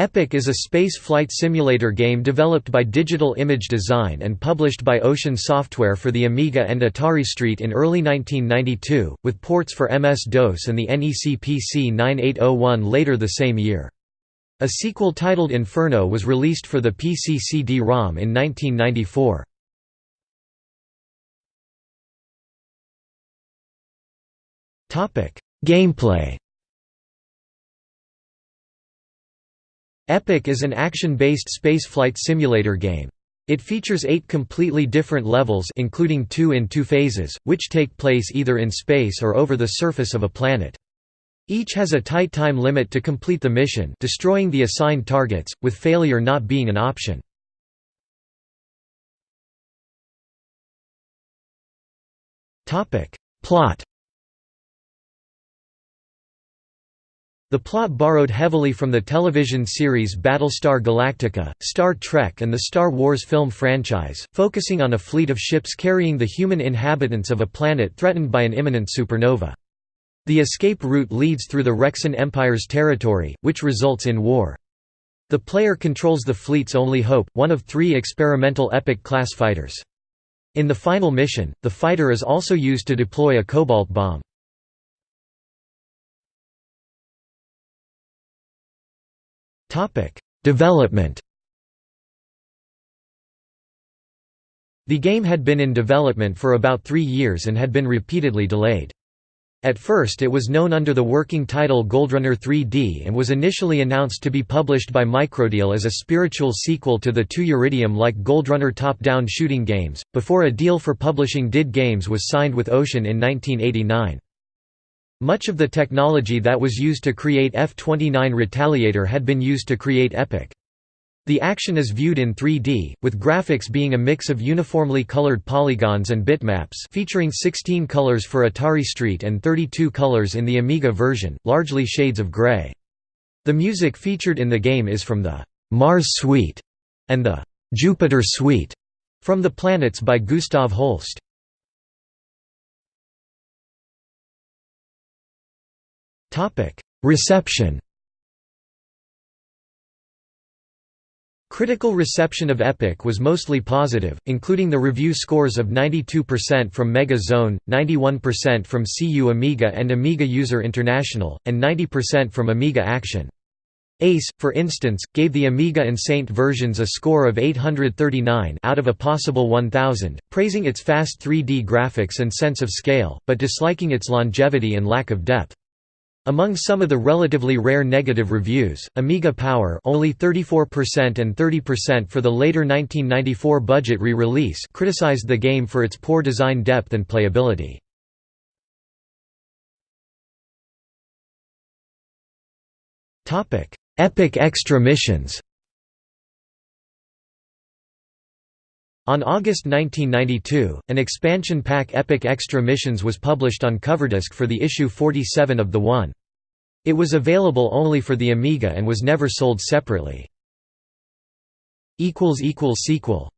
Epic is a space flight simulator game developed by Digital Image Design and published by Ocean Software for the Amiga and Atari ST in early 1992, with ports for MS-DOS and the NEC PC 9801 later the same year. A sequel titled Inferno was released for the PC CD-ROM in 1994. Gameplay Epic is an action-based spaceflight simulator game. It features eight completely different levels including two in two phases, which take place either in space or over the surface of a planet. Each has a tight time limit to complete the mission destroying the assigned targets, with failure not being an option. Plot The plot borrowed heavily from the television series Battlestar Galactica, Star Trek and the Star Wars film franchise, focusing on a fleet of ships carrying the human inhabitants of a planet threatened by an imminent supernova. The escape route leads through the Rexan Empire's territory, which results in war. The player controls the fleet's only hope, one of three experimental Epic-class fighters. In the final mission, the fighter is also used to deploy a cobalt bomb. Topic: Development. The game had been in development for about 3 years and had been repeatedly delayed. At first it was known under the working title Goldrunner 3D and was initially announced to be published by Microdeal as a spiritual sequel to the two Uridium-like Goldrunner top-down shooting games, before a deal for publishing DiD Games was signed with Ocean in 1989. Much of the technology that was used to create F-29 Retaliator had been used to create Epic. The action is viewed in 3D, with graphics being a mix of uniformly colored polygons and bitmaps featuring 16 colors for Atari Street and 32 colors in the Amiga version, largely shades of gray. The music featured in the game is from the «Mars Suite» and the «Jupiter Suite» from The Planets by Gustav Holst. Reception Critical reception of Epic was mostly positive, including the review scores of 92% from Mega Zone, 91% from CU Amiga and Amiga User International, and 90% from Amiga Action. ACE, for instance, gave the Amiga and Saint versions a score of 839 out of a possible 1000, praising its fast 3D graphics and sense of scale, but disliking its longevity and lack of depth. Among some of the relatively rare negative reviews, Amiga Power only 34% and 30% for the later 1994 budget re-release criticized the game for its poor design depth and playability. Epic Extra missions On August 1992, an expansion pack Epic Extra Missions was published on Coverdisc for the issue 47 of the One. It was available only for the Amiga and was never sold separately. Sequel